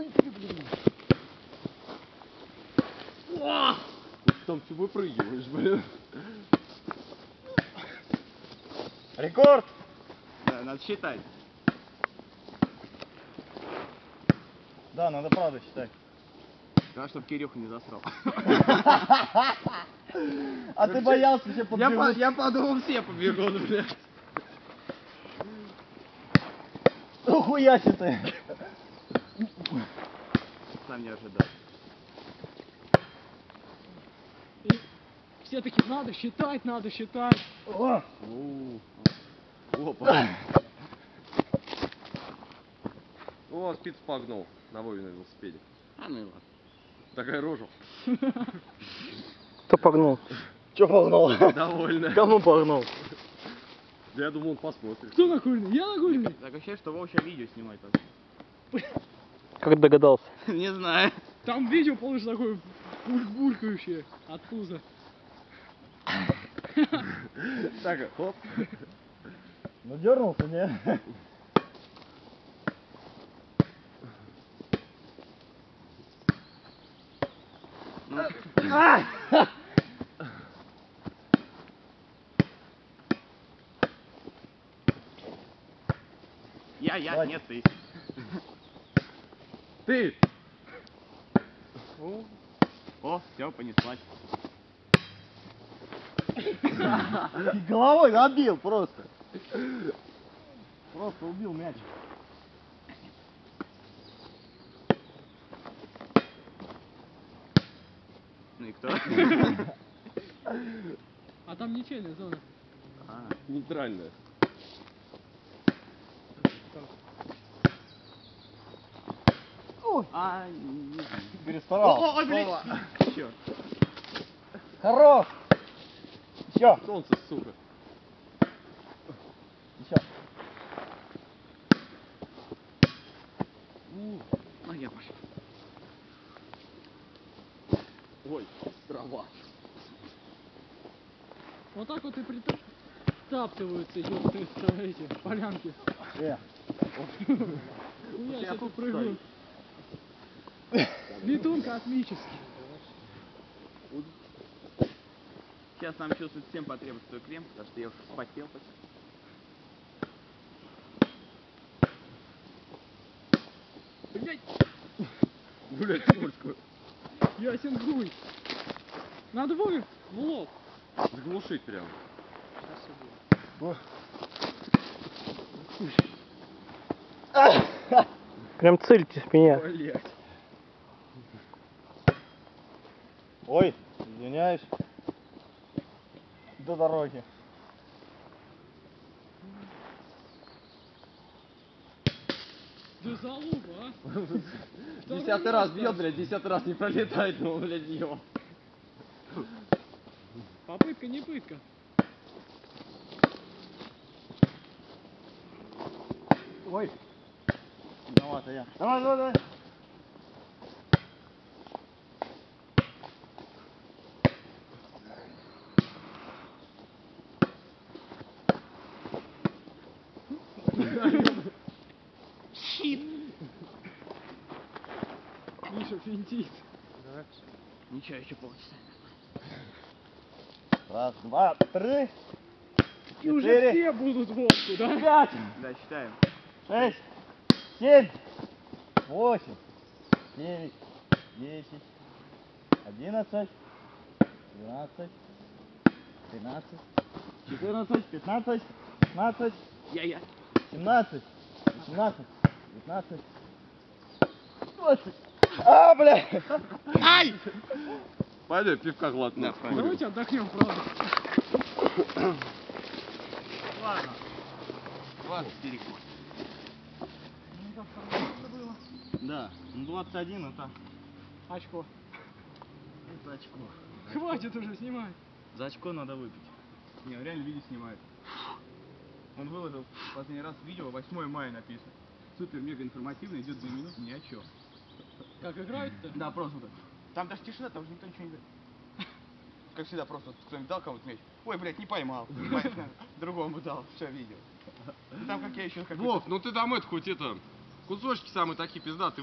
Ой, блин. О! Там ты выпрыгиваешь, блин. Рекорд! Да, надо считать. Да, надо правда считать. Надо, чтобы Кирюха не засрал. А ты боялся все Я, подбегут. по- я подумал, все побегут, блядь. Ухуяси ты. Сам не ожидал. И все таки надо считать, надо считать. О! У, Опа. О, спиц погнул на Вове на велосипеде. А ну и ладно. Такая рожа. Кто погнул? Че погнал? Довольно. Кому погнал? Да я думал, он посмотрит. Кто нагульный? Я нагульный. Так ощущение, что Вова сейчас видео снимает. только. Как догадался? Не знаю. Там видео получится такое буль-булькающее от пуза. Так, хоп. Ну дернулся, не? Я, я, Давай. нет, ты. Ты! О, О, все, понеслась. Головой набил просто. Просто убил мяч. Ну и кто? А там ничейная зона. А, Нейтральная. А, не. Перестарал. Ой, блядь. Чё? Хорош. Еще, Солнце, сука. еще. Ну я пошел. Ой, трава. Вот так вот и притаптываются ёпты, эти полянки. Э, себе тут прыгают. Летун космический. Сейчас нам чувствует всем потребуется твой крем, потому что я уже вспотел. Блять, Блять, скользко. ясен хуй. Надо Вове в лоб. Заглушить прям. Прям цельтесь в меня. Блять. Ой, извиняюсь. До дороги. Да залупа, а? Десятый раз бьет, блядь, десятый раз не пролетает, ну, блядь, его. Попытка не пытка. Ой. Виновата я. Давай, давай, давай. Щит! Миша финтит. Да. Ничего, еще полчаса. Раз, два, три. И четыре, уже все будут волку, да? Пять. Да, считаем. Шесть, семь, восемь, девять, десять, одиннадцать, двенадцать, тринадцать, четырнадцать, пятнадцать, шестнадцать. Я-я. 17, 18, 19, 20. А, бля! Ай! Пойдем пивка глотнем. Давайте отдохнем, правда. Ладно. 24 года. Ну, как было. Да, ну 21 это... Очко. Это очко. Хватит уже снимать. За очко надо выпить. Не, реально видео снимает. Он выложил в последний раз видео, 8 мая написано. Супер, мега информативно, идет 2 минуты, ни о чем. Как играют-то? Да, просто так. Там даже тишина, там уже никто ничего не говорит. Как всегда, просто кто-нибудь дал кому-то мяч. Ой, блядь, не поймал. Другому дал, все видел. Ну, Там как я еще Вов, ну ты там это хоть это, кусочки самые такие пиздатые